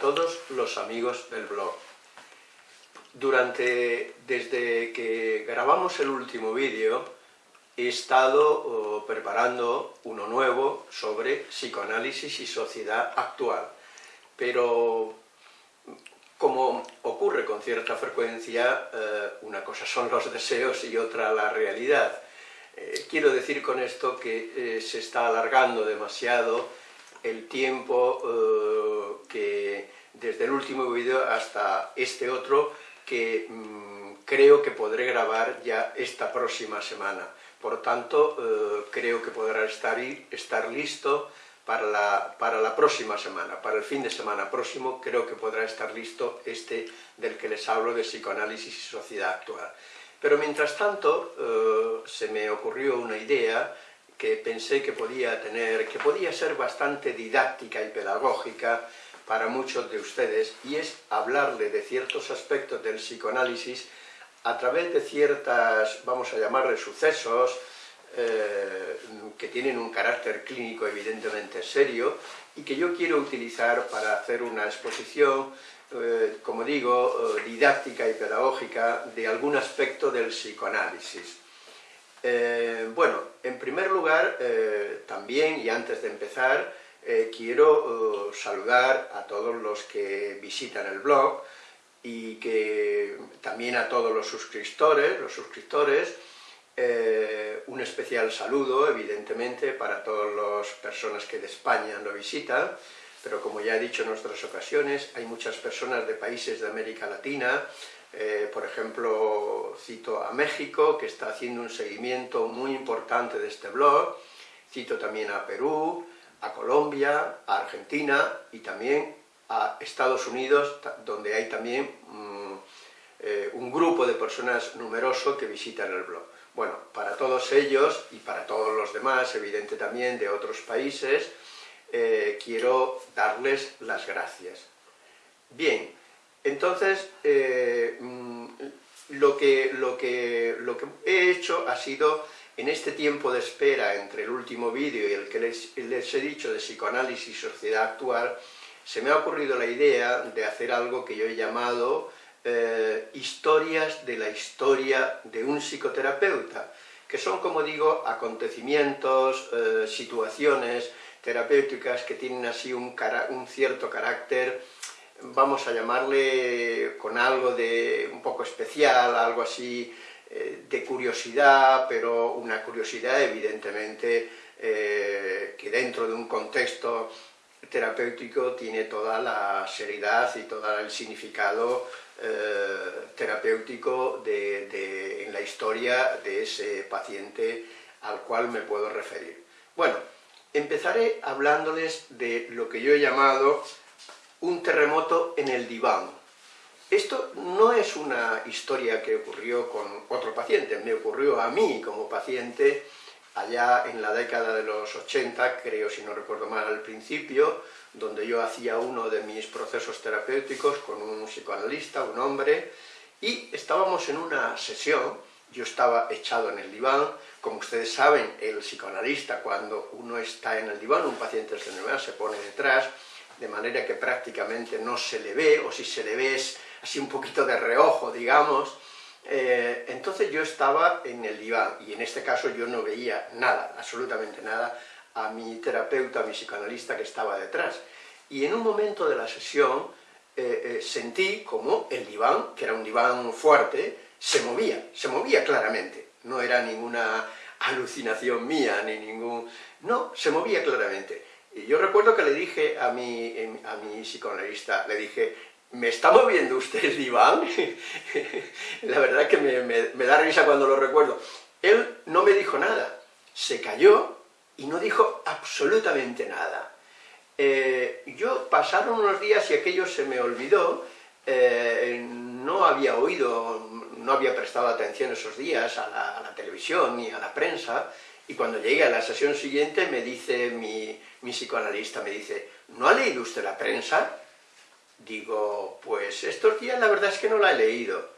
a todos los amigos del blog. Durante, desde que grabamos el último vídeo, he estado oh, preparando uno nuevo sobre psicoanálisis y sociedad actual. Pero, como ocurre con cierta frecuencia, eh, una cosa son los deseos y otra la realidad. Eh, quiero decir con esto que eh, se está alargando demasiado el tiempo eh, que desde el último vídeo hasta este otro que mm, creo que podré grabar ya esta próxima semana. Por tanto, creo que podrá estar, estar listo para la, para la, próxima semana, para el fin de semana próximo, creo que podrá estar listo este del que les hablo de psicoanálisis y sociedad actual. Pero mientras tanto, eh, se me ocurrió una idea que pensé que podía tener, que podía ser bastante didáctica y pedagógica para muchos de ustedes, y es hablarle de ciertos aspectos del psicoanálisis a través de ciertas, vamos a llamarle sucesos, eh, que tienen un carácter clínico evidentemente serio, y que yo quiero utilizar para hacer una exposición eh, como digo, eh, didáctica y pedagógica de algún aspecto del psicoanálisis. Eh, bueno, en primer lugar, también, y antes de empezar, quiero saludar a todos los que visitan el blog, y que también a todos los suscriptores, los suscriptores, un especial saludo, evidentemente, para todas las personas que de España lo visitan, pero como ya he dicho en otras ocasiones, hay muchas personas de países de América Latina, eh, por ejemplo, cito a México, que está haciendo un seguimiento muy importante de este blog, cito también a Perú, a Colombia, a Argentina y también a Estados Unidos, donde hay también mm, eh, un grupo de personas numeroso que visitan el blog. Bueno, para todos ellos y para todos los demás, evidente también de otros países, eh, quiero darles las gracias. Bien, entonces, eh, mm, lo, que, lo, que, lo que he hecho ha sido, en este tiempo de espera entre el último vídeo y el que les, he dicho de psicoanálisis y sociedad actual, se me ha ocurrido la idea de hacer algo que yo he llamado eh, historias de la historia de un psicoterapeuta, que son, como digo, acontecimientos, situaciones, terapéuticas que tienen así un, cierto carácter, vamos a llamarle con algo de un poco especial, algo así eh, de curiosidad, pero una curiosidad evidentemente eh, que dentro de un contexto terapéutico tiene toda la seriedad y todo el significado eh, terapéutico en la historia de ese paciente al cual me puedo referir. Bueno, Empezaré hablándoles de lo que yo he llamado un terremoto en el diván. Esto no es una historia que ocurrió con otro paciente, me ocurrió a mí como paciente allá en la década de los 80, creo si no recuerdo mal al principio, donde yo hacía uno de mis procesos terapéuticos con un psicoanalista, un hombre, y estábamos en una sesión, yo estaba echado en el diván, como ustedes saben, el psicoanalista, cuando uno está en el diván, un paciente enfermedad se pone detrás, de manera que prácticamente no se le ve, o si se le ve es así un poquito de reojo, digamos. Eh, entonces yo estaba en el diván, y en este caso yo no veía nada, absolutamente nada, a mi terapeuta, a mi psicoanalista que estaba detrás. Y en un momento de la sesión eh, eh, sentí como el diván, que era un diván fuerte, se movía, se movía claramente no era ninguna alucinación mía, ni ningún... No, se movía claramente. Y yo recuerdo que le dije a mi, a mi psicoanalista, le dije, ¿me está moviendo usted el diván? La verdad que me, da risa cuando lo recuerdo. Él no me dijo nada, se cayó y no dijo absolutamente nada. Eh, yo pasaron unos días y aquello se me olvidó, eh, no había oído no había prestado atención esos días a la, televisión ni a la prensa, y cuando llegué a la sesión siguiente me dice mi, psicoanalista, me dice, ¿no ha leído usted la prensa? Digo, pues estos días la verdad es que no la he leído.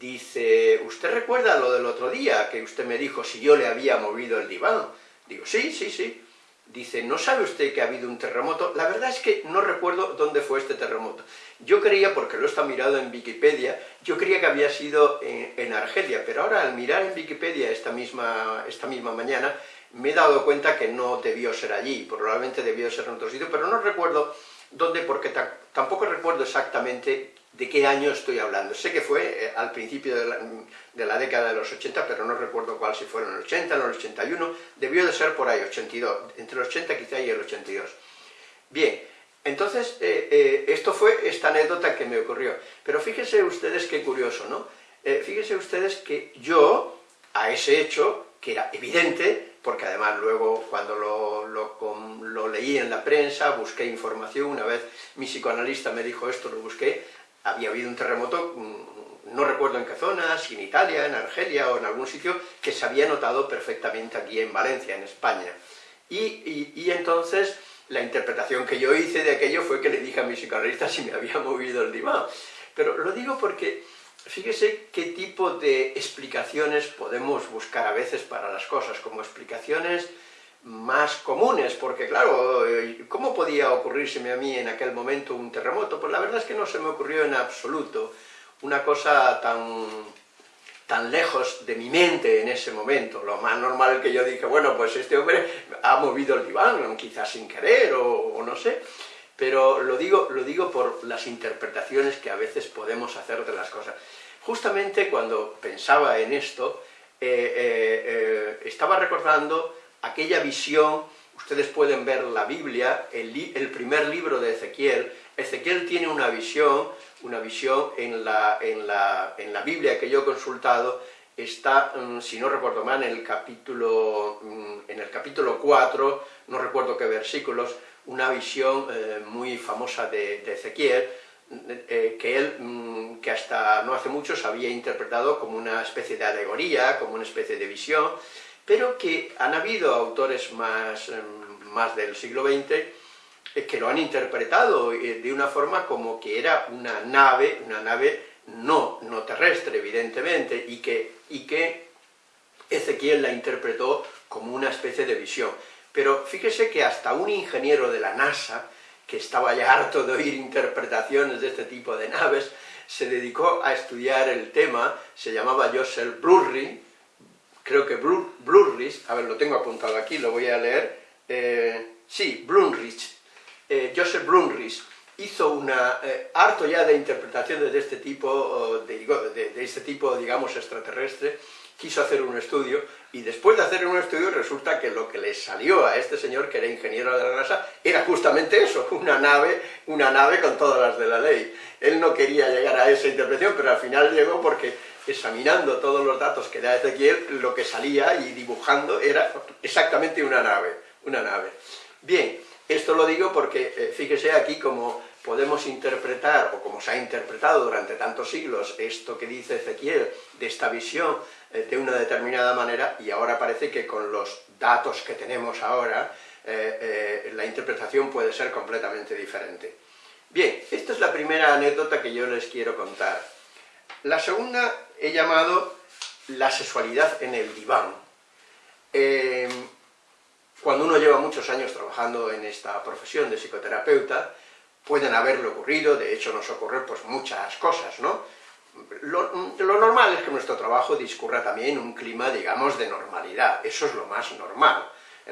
Dice, ¿usted recuerda lo del otro día que usted me dijo si yo le había movido el diván? Digo, sí, sí, sí. Dice, ¿no sabe usted que ha habido un terremoto? La verdad es que no recuerdo dónde fue este terremoto. Yo creía, porque lo estado mirado en Wikipedia, yo creía que había sido en, Argelia, pero ahora al mirar en Wikipedia esta misma, esta misma mañana, me he dado cuenta que no debió ser allí, probablemente debió ser en otro sitio, pero no recuerdo dónde, porque tampoco recuerdo exactamente de qué año estoy hablando. Sé que fue eh, al principio de la, década de los 80, pero no recuerdo cuál, si fueron el 80, en el 81, debió de ser por ahí, 82, entre el 80 quizá y el 82. Bien, entonces, eh, eh, esto fue esta anécdota que me ocurrió. Pero fíjense ustedes qué curioso, ¿no? fíjense ustedes que yo, a ese hecho, que era evidente, porque además luego cuando lo, lo, leí en la prensa, busqué información, una vez mi psicoanalista me dijo esto, lo busqué, había habido un terremoto, mm, no recuerdo en qué zona, si en Italia, en Argelia o en algún sitio, que se había notado perfectamente aquí en Valencia, en España. Y, entonces la interpretación que yo hice de aquello fue que le dije a mi psicoanalista si me había movido el diván. Pero lo digo porque fíjese qué tipo de explicaciones podemos buscar a veces para las cosas, como explicaciones más comunes, porque claro, eh, ¿cómo podía ocurrírseme a mí en aquel momento un terremoto? Pues la verdad es que no se me ocurrió en absoluto una cosa tan, tan lejos de mi mente en ese momento. Lo más normal que yo dije, bueno, pues este hombre ha movido el diván, quizás sin querer, o, no sé, pero lo digo, lo digo por las interpretaciones que a veces podemos hacer de las cosas. Justamente cuando pensaba en esto, eh, eh, estaba recordando aquella visión, ustedes pueden ver la Biblia, el, primer libro de Ezequiel, Ezequiel tiene una visión, una visión en la, en la, en la Biblia que yo he consultado, está, mm, si no recuerdo mal, en el capítulo, mm, en el capítulo 4, no recuerdo qué versículos, una visión eh, muy famosa de, Ezequiel, eh, que él, mm, que hasta no hace mucho se había interpretado como una especie de alegoría, como una especie de visión, pero que han habido autores más, em, más del siglo XX eh, que lo han interpretado eh, de una forma como que era una nave, una nave no, no terrestre, evidentemente, y que, y que Ezequiel la interpretó como una especie de visión. Pero fíjese que hasta un ingeniero de la NASA, que estaba ya harto de oír interpretaciones de este tipo de naves, se dedicó a estudiar el tema, se llamaba Joseph Brurry, creo que Blurrich, a ver, lo tengo apuntado aquí, lo voy a leer, eh, sí, Blumrich, eh, Joseph Blumrich, hizo una, eh, harto ya de interpretaciones de este tipo, de, de, este tipo, digamos, extraterrestre, quiso hacer un estudio, y después de hacer un estudio resulta que lo que le salió a este señor, que era ingeniero de la NASA, era justamente eso, una nave, una nave con todas las de la ley. Él no quería llegar a esa interpretación, pero al final llegó porque examinando todos los datos que da Ezequiel, lo que salía y dibujando era exactamente una nave, una nave. Bien, esto lo digo porque eh, fíjese aquí como podemos interpretar, o como se ha interpretado durante tantos siglos, esto que dice Ezequiel, de esta visión eh, de una determinada manera, y ahora parece que con los datos que tenemos ahora, eh, la interpretación puede ser completamente diferente. Bien, esta es la primera anécdota que yo les quiero contar. La segunda he llamado la sexualidad en el diván. Eh, cuando uno lleva muchos años trabajando en esta profesión de psicoterapeuta, pueden haberle ocurrido, de hecho nos ocurren pues muchas cosas, ¿no? Lo, normal es que nuestro trabajo discurra también un clima, digamos, de normalidad, eso es lo más normal.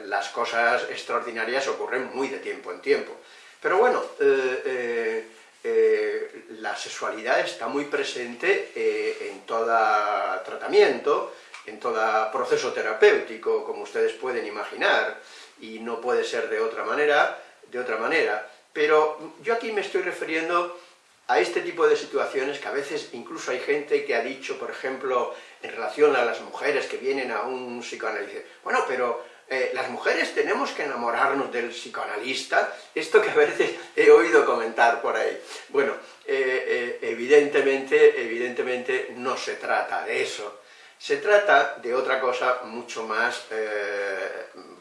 Las cosas extraordinarias ocurren muy de tiempo en tiempo. Pero bueno, eh, eh, eh, la sexualidad está muy presente eh, en todo tratamiento, en todo proceso terapéutico, como ustedes pueden imaginar, y no puede ser de otra manera, de otra manera. Pero yo aquí me estoy refiriendo a este tipo de situaciones que a veces incluso hay gente que ha dicho, por ejemplo, en relación a las mujeres que vienen a un psicoanálisis, bueno, pero eh, las mujeres tenemos que enamorarnos del psicoanalista, esto que a veces he oído comentar por ahí. Bueno, eh, eh, evidentemente, evidentemente no se trata de eso, se trata de otra cosa mucho más,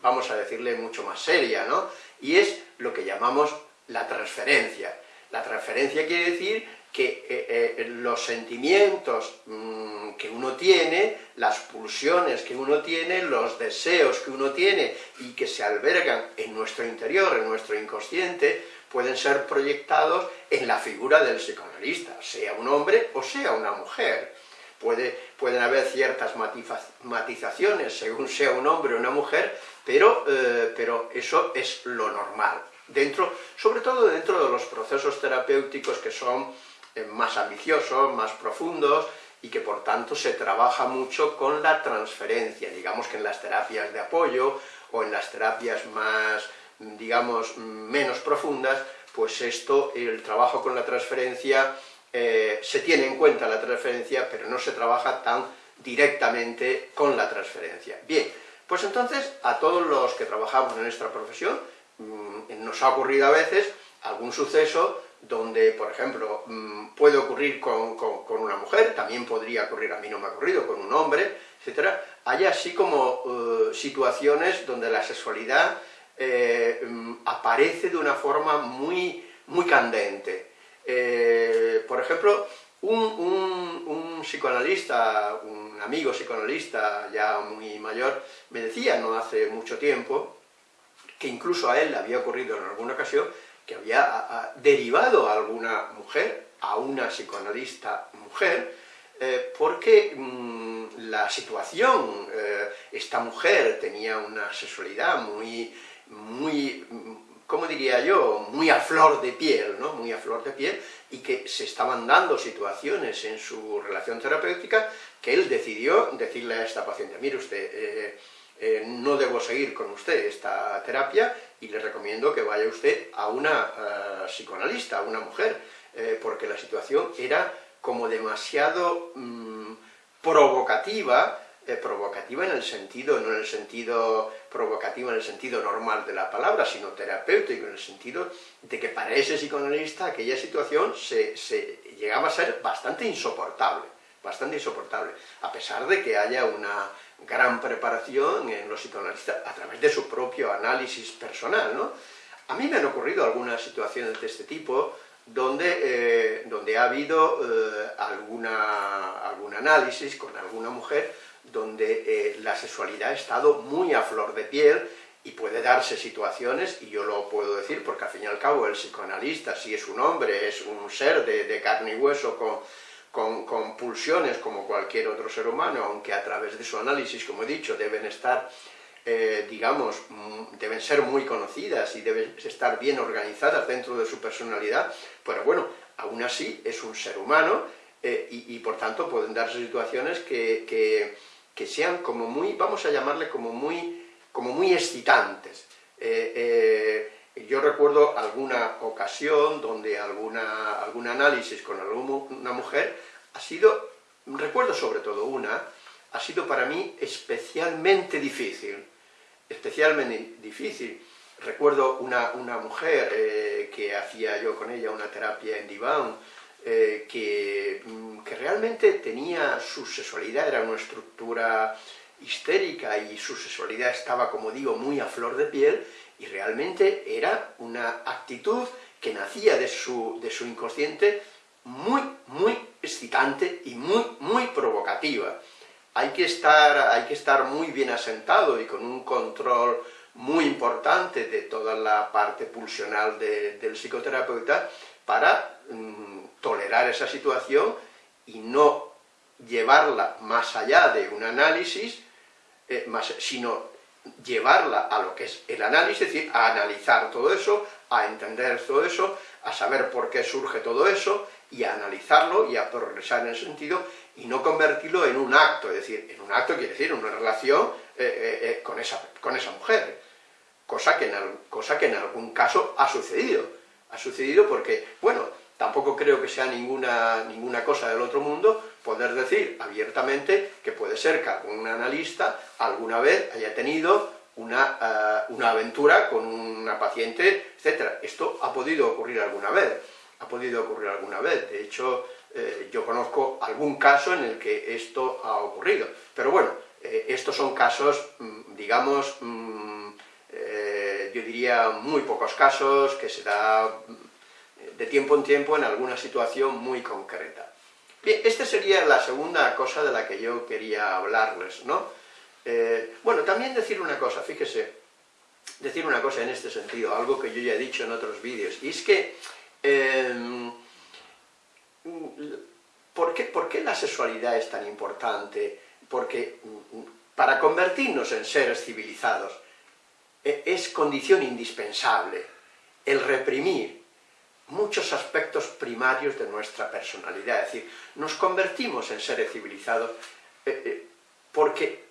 vamos a decirle, mucho más seria, ¿no? Y es lo que llamamos la transferencia. La transferencia quiere decir que eh, eh, los sentimientos mm, que uno tiene, las pulsiones que uno tiene, los deseos que uno tiene y que se albergan en nuestro interior, en nuestro inconsciente, pueden ser proyectados en la figura del psicoanalista, sea un hombre o sea una mujer. Puede, pueden haber ciertas matizaciones según sea un hombre o una mujer, pero, eh, pero eso es lo normal. Dentro, sobre todo dentro de los procesos terapéuticos que son más ambiciosos, más profundos, y que por tanto se trabaja mucho con la transferencia, digamos que en las terapias de apoyo o en las terapias más, digamos, menos profundas, pues esto, el trabajo con la transferencia, eh, se tiene en cuenta la transferencia, pero no se trabaja tan directamente con la transferencia. Bien, pues entonces a todos los que trabajamos en nuestra profesión, mm, nos ha ocurrido a veces algún suceso donde, por ejemplo, mm, puede ocurrir con, una mujer, también podría ocurrir, a mí no me ha ocurrido, con un hombre, etc. Hay así como eh, situaciones donde la sexualidad eh, mm, aparece de una forma muy, muy candente. Eh, por ejemplo, un, un, psicoanalista, un amigo psicoanalista ya muy mayor, me decía no hace mucho tiempo, que incluso a él le había ocurrido en alguna ocasión, que había derivado a alguna mujer, a una psicoanalista mujer, eh, porque mm, la situación, eh, esta mujer tenía una sexualidad muy, muy, ¿cómo diría yo?, muy a flor de piel, ¿no?, muy a flor de piel, y que se estaban dando situaciones en su relación terapéutica que él decidió decirle a esta paciente, mire usted, eh, no debo seguir con usted esta terapia y le recomiendo que vaya usted a una eh, psicoanalista, a una mujer, eh, porque la situación era como demasiado mm, provocativa, eh, provocativa en el sentido, no en el sentido provocativo en el sentido normal de la palabra, sino terapéutico en el sentido de que para ese psicoanalista aquella situación se llegaba a ser bastante insoportable, bastante insoportable, a pesar de que haya una, gran preparación en los psicoanalistas a través de su propio análisis personal, ¿no? A mí me han ocurrido algunas situaciones de este tipo donde, eh, donde ha habido eh, alguna, algún análisis con alguna mujer donde eh, la sexualidad ha estado muy a flor de piel y puede darse situaciones, y yo lo puedo decir porque al fin y al cabo el psicoanalista, si es un hombre, es un ser de, de carne y hueso con con, pulsiones como cualquier otro ser humano, aunque a través de su análisis, como he dicho, deben estar, eh, digamos, mm, deben ser muy conocidas y deben estar bien organizadas dentro de su personalidad, pero bueno, aún así es un ser humano eh, y, por tanto pueden darse situaciones que, que, sean como muy, vamos a llamarle como muy, como muy excitantes. Eh, yo recuerdo alguna ocasión donde alguna, algún análisis con alguna mujer ha sido, recuerdo sobre todo una, ha sido para mí especialmente difícil, especialmente difícil. Recuerdo una, una mujer eh, que hacía yo con ella una terapia en diván, eh, que, mm, que realmente tenía su sexualidad, era una estructura histérica y su sexualidad estaba, como digo, muy a flor de piel, y realmente era una actitud que nacía de su, de su inconsciente muy, muy excitante y muy, muy provocativa. Hay que, estar, hay que estar muy bien asentado y con un control muy importante de toda la parte pulsional del psicoterapeuta para mm, tolerar esa situación y no llevarla más allá de un análisis, eh, más, sino llevarla a lo que es el análisis, es decir, a analizar todo eso, a entender todo eso, a saber por qué surge todo eso, y a analizarlo y a progresar en ese sentido, y no convertirlo en un acto, es decir, en un acto quiere decir una relación eh, eh, eh, con, esa, con esa mujer, cosa que, en, cosa que en algún caso ha sucedido, ha sucedido porque, bueno, tampoco creo que sea ninguna, ninguna cosa del otro mundo poder decir abiertamente que puede ser que algún analista alguna vez haya tenido una, una aventura con una paciente, etc. Esto ha podido ocurrir alguna vez ha podido ocurrir alguna vez. De hecho, eh, yo conozco algún caso en el que esto ha ocurrido. Pero bueno, eh, estos son casos, mm, digamos, mm, eh, yo diría muy pocos casos, que se da de tiempo en tiempo en alguna situación muy concreta. Bien, esta sería la segunda cosa de la que yo quería hablarles, ¿no? Eh, bueno, también decir una cosa, fíjese, decir una cosa en este sentido, algo que yo ya he dicho en otros vídeos, y es que, em, ¿por, qué, ¿por qué la sexualidad es tan importante? Porque mm, para convertirnos en seres civilizados e, es condición indispensable el reprimir muchos aspectos primarios de nuestra personalidad, es decir, nos convertimos en seres civilizados eh, eh, porque,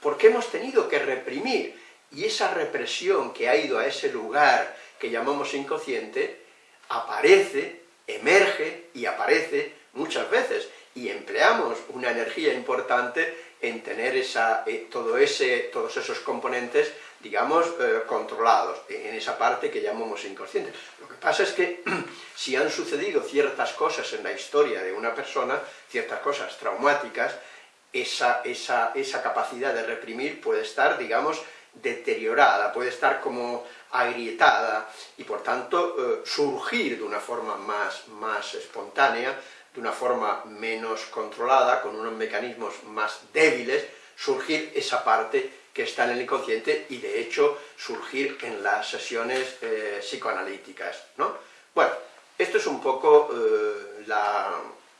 porque hemos tenido que reprimir, y esa represión que ha ido a ese lugar que llamamos inconsciente, aparece, emerge y aparece muchas veces, y empleamos una energía importante en tener esa, eh, todo ese, todos esos componentes digamos, eh, controlados en esa parte que llamamos inconsciente. Lo que pasa es que si han sucedido ciertas cosas en la historia de una persona, ciertas cosas traumáticas, esa, esa, esa capacidad de reprimir puede estar, digamos, deteriorada, puede estar como agrietada, y por tanto eh, surgir de una forma más, más espontánea, de una forma menos controlada, con unos mecanismos más débiles, surgir esa parte que está en el inconsciente y de hecho surgir en las sesiones eh, psicoanalíticas, ¿no? Bueno, esto es un poco eh, la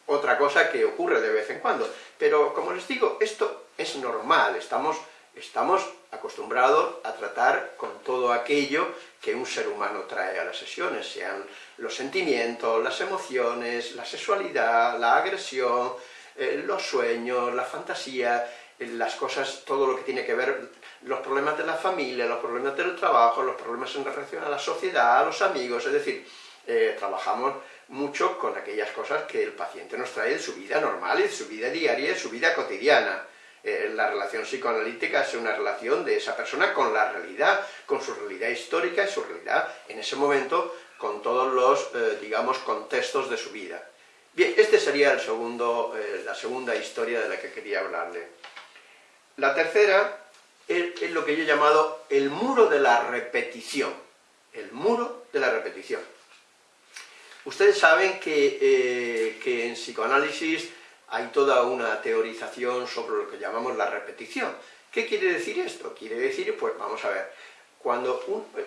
otra cosa que ocurre de vez en cuando, pero como les digo, esto es normal, estamos, estamos acostumbrados a tratar con todo aquello que un ser humano trae a las sesiones, sean los sentimientos, las emociones, la sexualidad, la agresión, eh, los sueños, la fantasía, las cosas, todo lo que tiene que ver, los problemas de la familia, los problemas del trabajo, los problemas en relación a la sociedad, a los amigos, es decir, eh, trabajamos mucho con aquellas cosas que el paciente nos trae de su vida normal, de su vida diaria, de su vida cotidiana. Eh, la relación psicoanalítica es una relación de esa persona con la realidad, con su realidad histórica y su realidad en ese momento, con todos los, eh, digamos, contextos de su vida. Bien, esta sería el segundo, la segunda historia de la que quería hablarle. La tercera es, lo que yo he llamado el muro de la repetición. El muro de la repetición. Ustedes saben eh, que, en psicoanálisis hay toda una teorización sobre lo que llamamos la repetición. ¿Qué quiere decir esto? Quiere decir, pues vamos a ver, cuando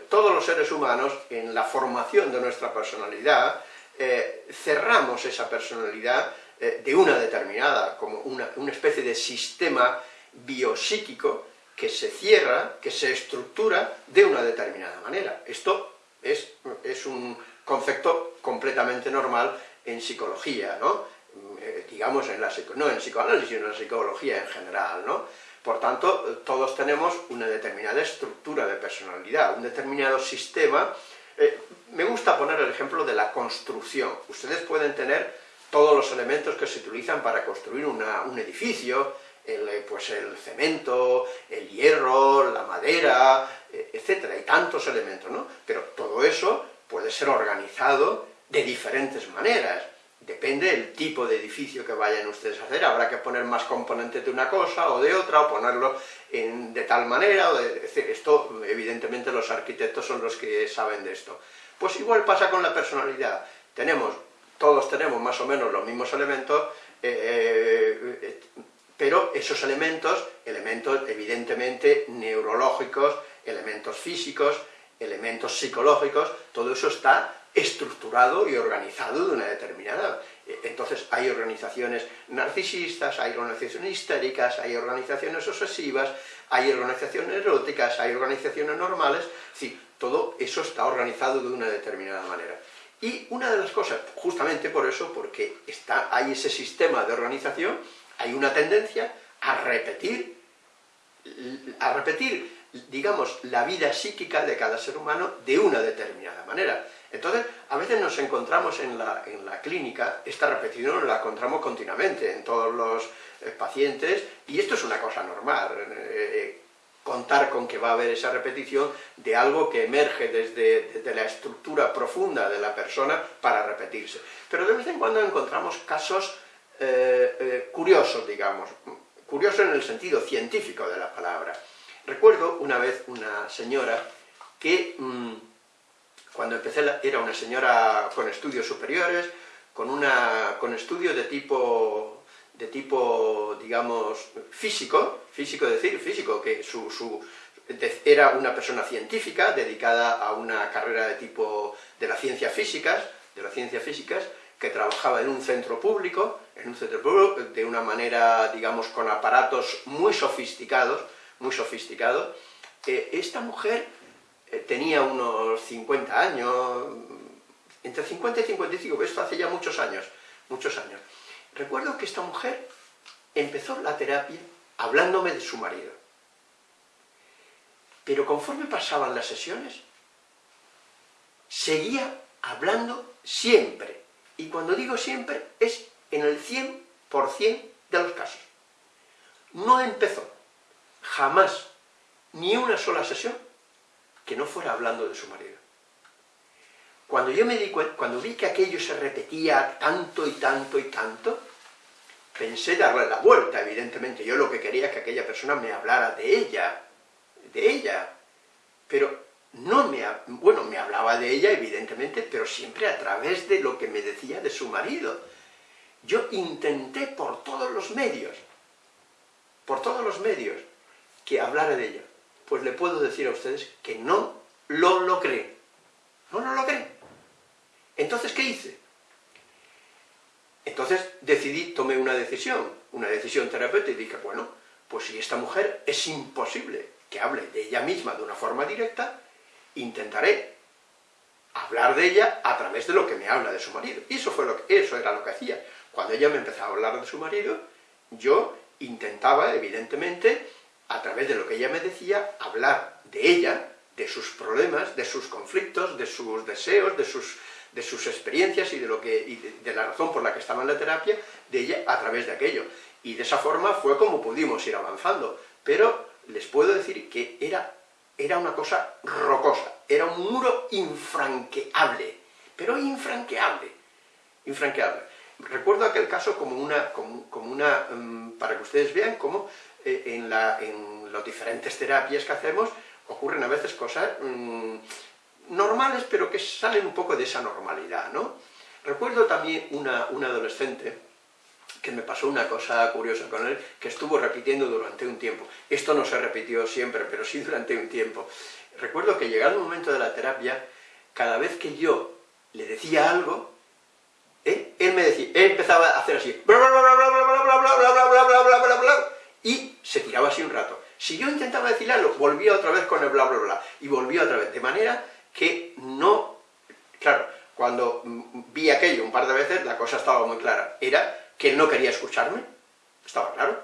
todos los seres humanos, en la formación de nuestra personalidad, eh, cerramos esa personalidad eh, de una determinada, como una, especie de sistema biopsíquico que se cierra, que se estructura de una determinada manera. Esto es, es un concepto completamente normal en psicología, ¿no? Eh, digamos, en la, no en psicoanálisis, sino en la psicología en general, ¿no? Por tanto, todos tenemos una determinada estructura de personalidad, un determinado sistema. Eh, me gusta poner el ejemplo de la construcción. Ustedes pueden tener todos los elementos que se utilizan para construir un edificio, el, eh, pues el cemento, el hierro, la madera, eh, etcétera, hay tantos elementos, ¿no? Pero todo eso puede ser organizado de diferentes maneras, depende del tipo de edificio que vayan ustedes a hacer, habrá que poner más componentes de una cosa o de otra, o ponerlo en, de tal manera, o de, esto, evidentemente los arquitectos son los que saben de esto. Pues igual pasa con la personalidad, tenemos, todos tenemos más o menos los mismos elementos, eh, pero esos elementos, elementos evidentemente neurológicos, elementos físicos, elementos psicológicos, todo eso está estructurado y organizado de una determinada... Eh, entonces hay organizaciones narcisistas, hay organizaciones histéricas, hay organizaciones obsesivas, hay organizaciones eróticas, hay organizaciones normales, sí, todo eso está organizado de una determinada manera. Y una de las cosas, justamente por eso, porque está, hay ese sistema de organización, hay una tendencia a repetir, a repetir, digamos, la vida psíquica de cada ser humano de una determinada manera. Entonces, a veces nos encontramos en la, clínica, esta repetición la encontramos continuamente en todos los eh, pacientes, y esto es una cosa normal, eh, contar con que va a haber esa repetición de algo que emerge desde, desde, la estructura profunda de la persona para repetirse. Pero de vez en cuando encontramos casos eh, eh, curiosos, digamos, curioso en el sentido científico de la palabra. Recuerdo una vez una señora que mm, Cuando empecé era una señora con estudios superiores, con, una, con estudios de tipo, de tipo, digamos, físico, físico decir, físico, que su, su, era una persona científica dedicada a una carrera de tipo de las ciencias físicas, de las ciencias físicas, que trabajaba en un centro público, en un centro público, de una manera, digamos, con aparatos muy sofisticados, muy sofisticados. Eh, esta mujer tenía unos 50 años, entre 50 y 55, esto hace ya muchos años, muchos años. Recuerdo que esta mujer empezó la terapia hablándome de su marido. Pero conforme pasaban las sesiones, seguía hablando siempre. Y cuando digo siempre, es en el 100% de los casos. No empezó, jamás, ni una sola sesión, que no fuera hablando de su marido. Cuando yo me di cuando vi que aquello se repetía tanto y tanto y tanto, pensé darle la vuelta, evidentemente. Yo lo que quería es que aquella persona me hablara de ella, de ella. Pero no me, bueno, me hablaba de ella, evidentemente, pero siempre a través de lo que me decía de su marido. Yo intenté por todos los medios, por todos los medios, que hablara de ella. Pues le puedo decir a ustedes que no lo logré. No lo logré. Entonces, ¿qué hice? Entonces decidí, tomé una decisión, una decisión terapéutica, y dije, bueno, pues si esta mujer es imposible que hable de ella misma de una forma directa, intentaré hablar de ella a través de lo que me habla de su marido. Y eso, fue lo que, eso era lo que hacía. Cuando ella me empezaba a hablar de su marido, yo intentaba, evidentemente, a través de lo que ella me decía, hablar de ella, de sus problemas, de sus conflictos, de sus deseos, de sus, de sus experiencias y, de, lo que, de, la razón por la que estaba en la terapia, de ella a través de aquello. Y de esa forma fue como pudimos ir avanzando. Pero les puedo decir que era era una cosa rocosa, era un muro infranqueable, pero infranqueable, infranqueable. Recuerdo aquel caso como una, como, una mm, para que ustedes vean cómo eh, en, en las diferentes terapias que hacemos ocurren a veces cosas mm, normales, pero que salen un poco de esa normalidad, ¿no? Recuerdo también una, una adolescente que me pasó una cosa curiosa con él, que estuvo repitiendo durante un tiempo. Esto no se repitió siempre, pero sí durante un tiempo. Recuerdo que llegado un momento de la terapia, cada vez que yo le decía algo. Él me decía, él empezaba a hacer así, y se tiraba así un rato. Si yo intentaba algo, volvía otra vez con el bla bla bla, y volvía otra vez, de manera que no... Claro, cuando vi aquello un par de veces, la cosa estaba muy clara. Era que él no quería escucharme, estaba claro.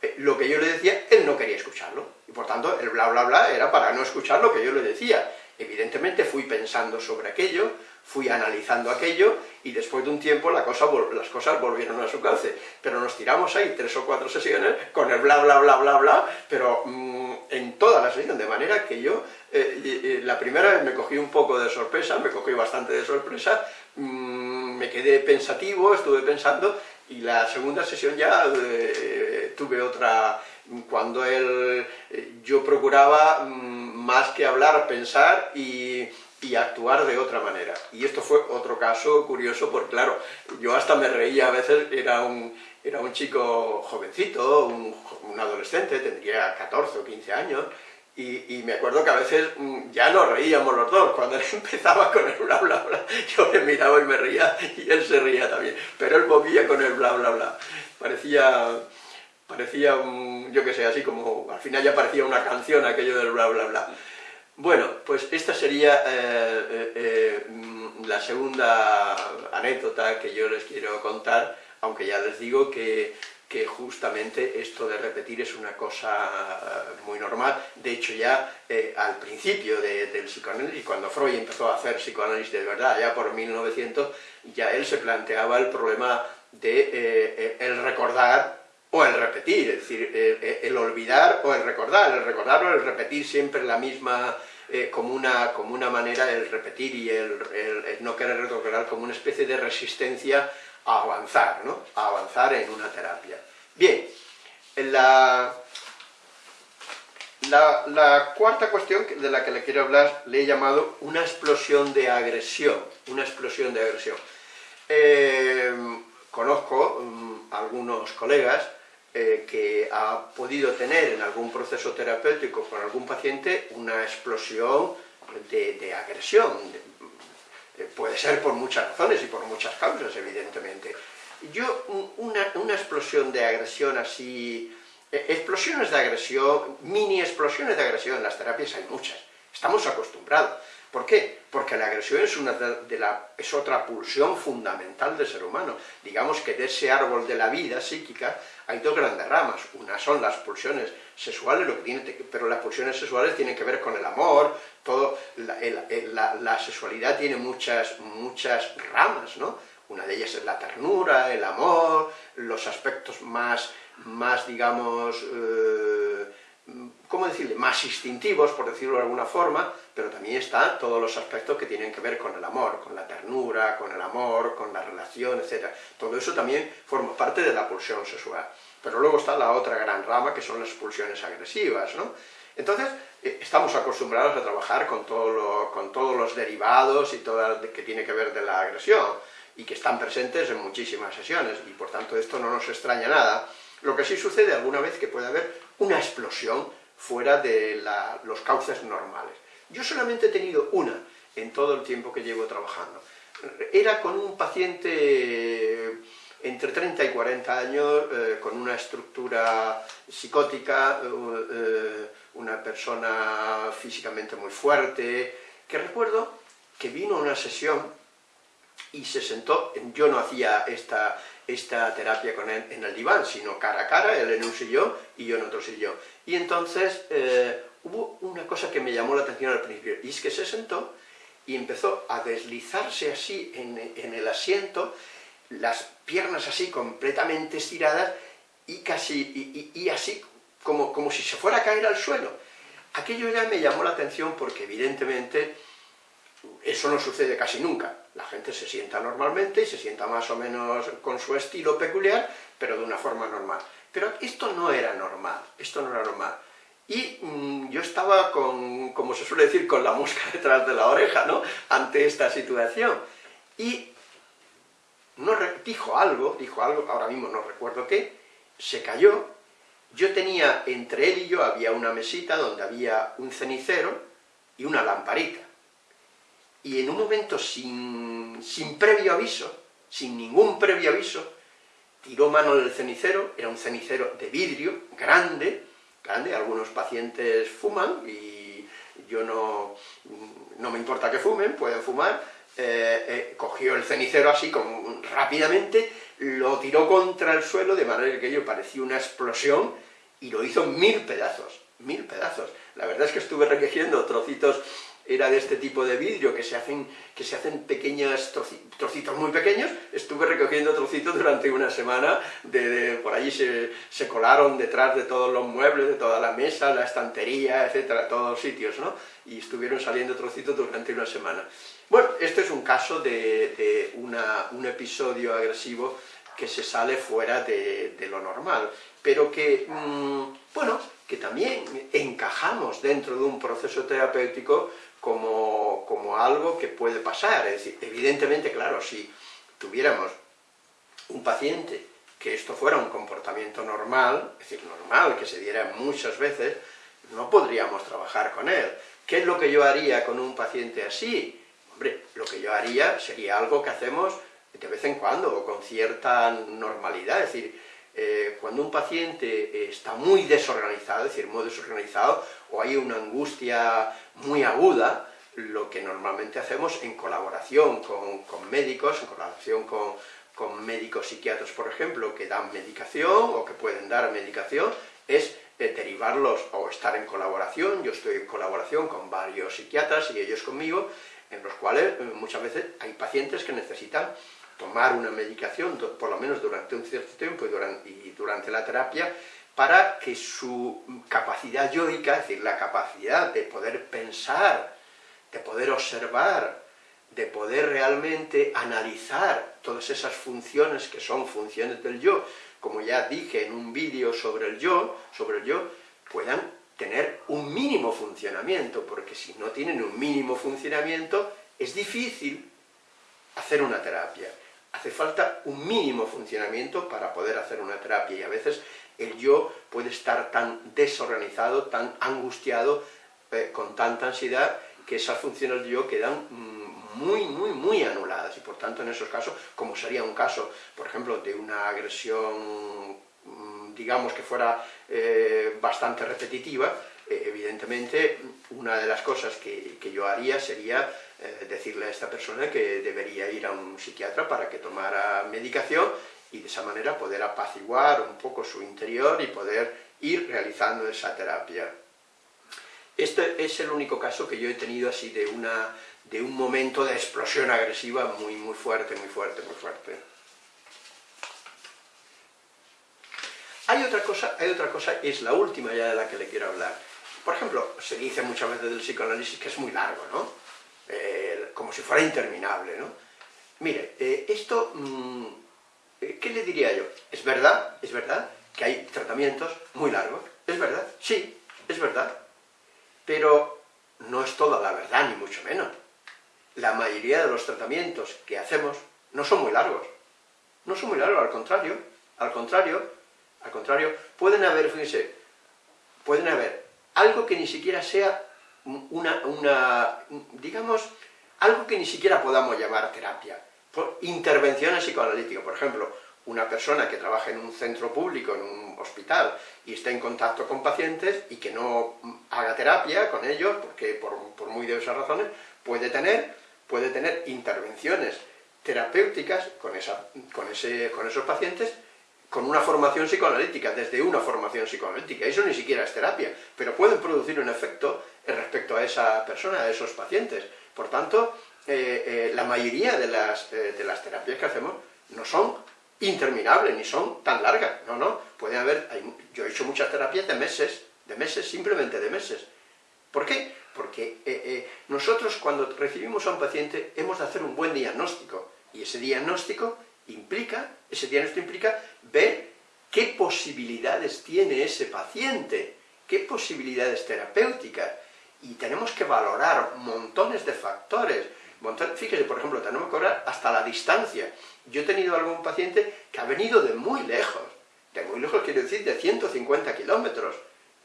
Eh, lo que yo le decía, él no quería escucharlo, y por tanto el bla bla bla era para no escuchar lo que yo le decía. Evidentemente fui pensando sobre aquello, fui analizando aquello, y después de un tiempo las cosas volvieron a su cauce. Pero nos tiramos ahí tres o cuatro sesiones con el bla bla bla bla bla, pero mmm, en toda la sesión, de manera que yo, eh, la primera vez me cogí un poco de sorpresa, me cogí bastante de sorpresa, mmm, me quedé pensativo, estuve pensando, y la segunda sesión ya eh, tuve otra, cuando él, eh, yo procuraba mm, más que hablar, pensar y, y, actuar de otra manera. Y esto fue otro caso curioso, porque claro, yo hasta me reía a veces, era un, era un chico jovencito, un, adolescente, tendría 14 o 15 años, y, me acuerdo que a veces mm, ya nos reíamos los dos, cuando él empezaba con el bla bla bla, yo le miraba y me reía, y él se reía también, pero él movía con el bla bla bla. Parecía, parecía yo que sé, así como, al final ya parecía una canción aquello del bla bla bla. Bueno, pues esta sería eh, eh, eh, la segunda anécdota que yo les quiero contar, aunque ya les digo que justamente esto de repetir es una cosa muy normal. De hecho, ya al principio del psicoanálisis, cuando Freud empezó a hacer psicoanálisis de verdad, ya por 1900, ya él se planteaba el problema de el recordar o el repetir, es decir, el olvidar o el recordar, el recordar o el repetir siempre la misma, como, una, como una manera, el repetir y el, no querer recordar como una especie de resistencia a avanzar, ¿no? a avanzar en una terapia. Bien, la... La, cuarta cuestión de la que le quiero hablar le he llamado una explosión de agresión, una explosión de agresión. Eh, conozco mm, algunos colegas eh, que ha podido tener en algún proceso terapéutico con algún paciente una explosión de, agresión. Puede ser por muchas razones y por muchas causas, evidentemente. Yo, una, una explosión de agresión así eh, explosiones de agresión, mini explosiones de agresión en las terapias hay muchas, estamos acostumbrados. ¿Por qué? Porque la agresión es, la, otra pulsión fundamental del ser humano. Digamos que de ese árbol de la vida psíquica hay dos grandes ramas. Una son las pulsiones sexuales, pero las pulsiones sexuales tienen que ver con el amor, todo, la, la sexualidad tiene muchas, muchas ramas, ¿no? Una de ellas es la ternura, el amor, los aspectos más más, digamos, eh, ¿cómo decirle?, más instintivos, por decirlo de alguna forma, pero también están todos los aspectos que tienen que ver con el amor, con la ternura, con el amor, con la relación, etc. Todo eso también forma parte de la pulsión sexual. Pero luego está la otra gran rama, que son las pulsiones agresivas, ¿no? Entonces, eh, estamos acostumbrados a trabajar con, todo con todos los derivados y todo lo que tiene que ver de la agresión, y que están presentes en muchísimas sesiones, y por tanto esto no nos extraña nada, lo que sí sucede alguna vez que puede haber una explosión fuera de los cauces normales. Yo solamente he tenido una en todo el tiempo que llevo trabajando. Era con un paciente entre 30 y 40 años, eh, con una estructura psicótica, eh, una persona físicamente muy fuerte, que recuerdo que vino a una sesión y se sentó, yo no hacía esta, esta terapia con él en el diván, sino cara a cara, él en un sillón y yo en otro sillón. Y entonces eh, hubo una cosa que me llamó la atención al principio, y es que se sentó y empezó a deslizarse así en, el asiento, las piernas así completamente estiradas y casi, y, así como, como si se fuera a caer al suelo. Aquello ya me llamó la atención porque evidentemente eso no sucede casi nunca. La gente se sienta normalmente y se sienta más o menos con su estilo peculiar, pero de una forma normal. Pero esto no era normal, esto no era normal. Y mm, yo estaba con, como se suele decir, con la mosca detrás de la oreja, ¿no?, ante esta situación. Y no dijo algo, dijo algo, ahora mismo no recuerdo qué, se cayó, yo tenía, entre él y yo había una mesita donde había un cenicero y una lamparita y en un momento sin, previo aviso, sin ningún previo aviso, tiró mano del cenicero, era un cenicero de vidrio, grande, grande, algunos pacientes fuman, y yo no, no me importa que fumen, pueden fumar, eh, eh, cogió el cenicero así, como rápidamente, lo tiró contra el suelo, de manera que yo parecía una explosión, y lo hizo mil pedazos, mil pedazos. La verdad es que estuve recogiendo trocitos era de este tipo de vidrio, que se hacen, que se hacen pequeños trocitos muy pequeños, estuve recogiendo trocitos durante una semana, de, por allí se, se, colaron detrás de todos los muebles, de toda la mesa, la estantería, etcétera, todos los sitios, ¿no? Y estuvieron saliendo trocitos durante una semana. Bueno, este es un caso de, un episodio agresivo que se sale fuera de, lo normal, pero que, mm, bueno, que también encajamos dentro de un proceso terapéutico como, como algo que puede pasar. Es decir, evidentemente, claro, si tuviéramos un paciente que esto fuera un comportamiento normal, es decir, normal, que se diera muchas veces, no podríamos trabajar con él. ¿Qué es lo que yo haría con un paciente así? Hombre, lo que yo haría sería algo que hacemos de vez en cuando, o con cierta normalidad, es decir, eh, cuando un paciente eh, está muy desorganizado, es decir, muy desorganizado, o hay una angustia muy aguda, lo que normalmente hacemos en colaboración con, médicos, en colaboración con, médicos psiquiatras, por ejemplo, que dan medicación o que pueden dar medicación, es eh, derivarlos o estar en colaboración, yo estoy en colaboración con varios psiquiatras y ellos conmigo, en los cuales muchas veces hay pacientes que necesitan tomar una medicación, por lo menos durante un cierto tiempo y durante, la terapia, para que su capacidad yoica, es decir, la capacidad de poder pensar, de poder observar, de poder realmente analizar todas esas funciones que son funciones del yo, como ya dije en un vídeo sobre el yo, sobre el yo, puedan tener un mínimo funcionamiento, porque si no tienen un mínimo funcionamiento, es difícil hacer una terapia. Hace falta un mínimo funcionamiento para poder hacer una terapia, y a veces el yo puede estar tan desorganizado, tan angustiado, eh, con tanta ansiedad, que esas funciones del yo quedan mm, muy, muy, muy anuladas, y por tanto en esos casos, como sería un caso, por ejemplo, de una agresión digamos que fuera eh, bastante repetitiva, eh, evidentemente una de las cosas que, yo haría sería eh, decirle a esta persona que debería ir a un psiquiatra para que tomara medicación y de esa manera poder apaciguar un poco su interior y poder ir realizando esa terapia. Este es el único caso que yo he tenido así de, una, de un momento de explosión agresiva muy, muy fuerte, muy fuerte, muy fuerte. Hay otra cosa, hay otra cosa, es la última ya de la que le quiero hablar. Por ejemplo, se dice muchas veces del psicoanálisis que es muy largo, ¿no? Eh, como si fuera interminable, ¿no? Mire, eh, esto, mm, eh, ¿qué le diría yo? Es verdad, es verdad que hay tratamientos muy largos, es verdad, sí, es verdad, pero no es toda la verdad, ni mucho menos. La mayoría de los tratamientos que hacemos no son muy largos, no son muy largos, al contrario, al contrario, al contrario, pueden haber, fíjense, pueden haber algo que ni siquiera sea una, digamos, algo que ni siquiera podamos llamar terapia. Por intervenciones psicoanalíticas, por ejemplo, una persona que trabaja en un centro público, en un hospital, y está en contacto con pacientes y que no haga terapia con ellos, porque por, por muy diversas razones, puede tener, puede tener intervenciones terapéuticas con, esa, con, ese, con esos pacientes con una formación psicoanalítica, desde una formación psicoanalítica. Eso ni siquiera es terapia, pero pueden producir un efecto respecto a esa persona, a esos pacientes. Por tanto, eh, eh, la mayoría de las, eh, de las terapias que hacemos no son interminables, ni son tan largas. No, no, puede haber, yo he hecho muchas terapias de meses, de meses, simplemente de meses. ¿Por qué? Porque nosotros cuando recibimos a un paciente hemos de hacer un buen diagnóstico, y ese diagnóstico implica, ese diagnóstico implica ver qué posibilidades tiene ese paciente, qué posibilidades terapéuticas, y tenemos que valorar montones de factores. Fíjese, por ejemplo, tenemos que valorar hasta la distancia. Yo he tenido algún paciente que ha venido de muy lejos, de muy lejos quiero decir de 150 kilómetros.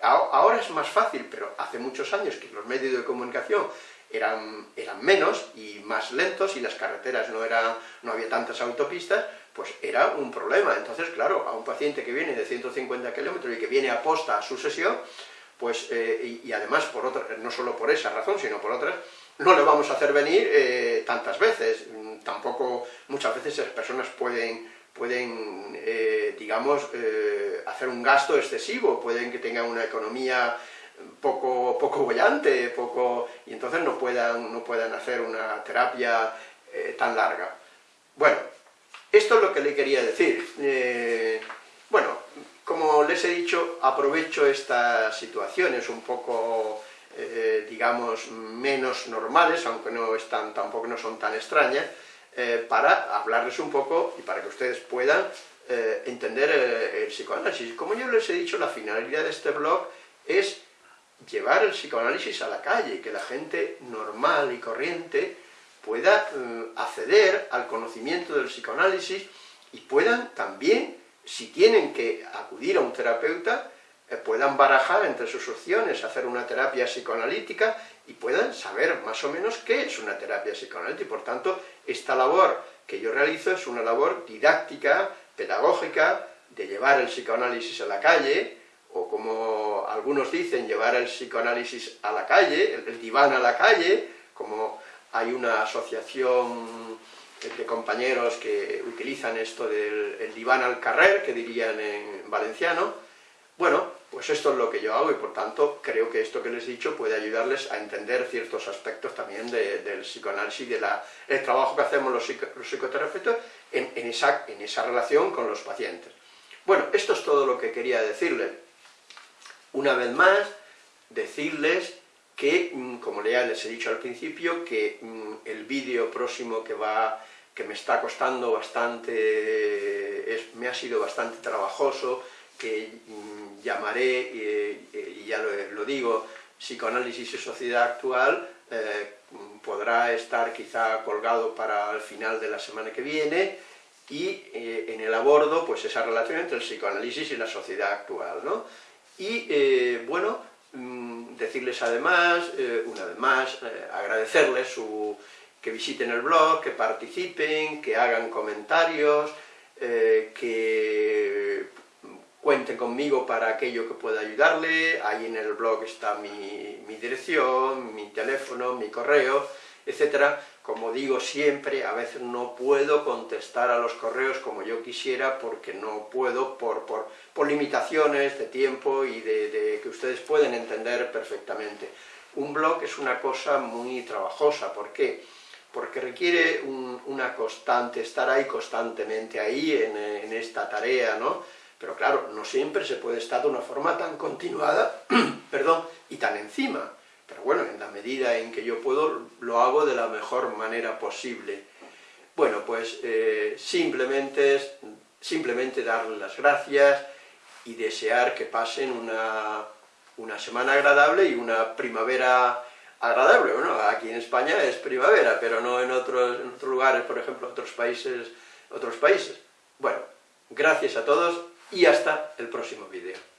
Ahora es más fácil, pero hace muchos años que los medios de comunicación eran, eran menos y más lentos y las carreteras no, eran, no había tantas autopistas, pues era un problema. Entonces, claro, a un paciente que viene de 150 kilómetros y que viene a posta a su sesión, pues, eh, y, además, por otra, no solo por esa razón, sino por otras, no le vamos a hacer venir eh, tantas veces. Tampoco muchas veces las personas pueden, pueden eh, digamos, hacer un gasto excesivo, pueden que tengan una economía poco, poco bollante, poco, y entonces no puedan, no puedan hacer una terapia eh, tan larga. Bueno, esto es lo que le quería decir. Eh, bueno, como les he dicho, aprovecho estas situaciones un poco, eh, digamos, menos normales, aunque no están, tampoco no son tan extrañas, para hablarles un poco y para que ustedes puedan entender el psicoanálisis. Como yo les he dicho, la finalidad de este blog es llevar el psicoanálisis a la calle, que la gente normal y corriente pueda eh, acceder al conocimiento del psicoanálisis y puedan también, si tienen que acudir a un terapeuta, eh, puedan barajar entre sus opciones, hacer una terapia psicoanalítica y puedan saber más o menos qué es una terapia psicoanalítica. Y por tanto, esta labor que yo realizo es una labor didáctica, pedagógica, de llevar el psicoanálisis a la calle, o como algunos dicen, llevar el psicoanálisis a la calle, el, diván a la calle, como hay una asociación de compañeros que utilizan esto del diván al carrer, que dirían en valenciano, bueno, pues esto es lo que yo hago y por tanto creo que esto que les he dicho puede ayudarles a entender ciertos aspectos también del psicoanálisis y del trabajo que hacemos los, psicoterapeutas en, esa, en esa relación con los pacientes. Bueno, esto es todo lo que quería decirles. Una vez más, decirles que, mm, como ya les he dicho al principio, que mm, el vídeo próximo que va que me está costando bastante, me ha sido bastante trabajoso, que mm, llamaré, y ya lo, digo, psicoanálisis y sociedad actual, eh, podrá estar quizá colgado para el final de la semana que viene, y eh, en el abordo, pues esa relación entre el psicoanálisis y la sociedad actual, ¿no? Y, eh, bueno, mm, decirles además, una vez más, agradecerles su, que visiten el blog, que participen, que hagan comentarios, que cuenten conmigo para aquello que pueda ayudarle, ahí en el blog está mi, dirección, mi teléfono, mi correo, etcétera. Como digo siempre, a veces no puedo contestar a los correos como yo quisiera porque no puedo por, por, limitaciones de tiempo y de, que ustedes pueden entender perfectamente. Un blog es una cosa muy trabajosa, ¿por qué? Porque requiere una constante, estar ahí constantemente ahí en, en esta tarea, ¿no? Pero claro, no siempre se puede estar de una forma tan continuada, perdón, y tan encima. Pero bueno, en la medida en que yo puedo, lo hago de la mejor manera posible. Bueno, pues eh, simplemente, simplemente darles las gracias y desear que pasen una, una semana agradable y una primavera agradable. Bueno, aquí en España es primavera, pero no en otros, en otros lugares, por ejemplo, otros países, otros países. Bueno, gracias a todos y hasta el próximo vídeo.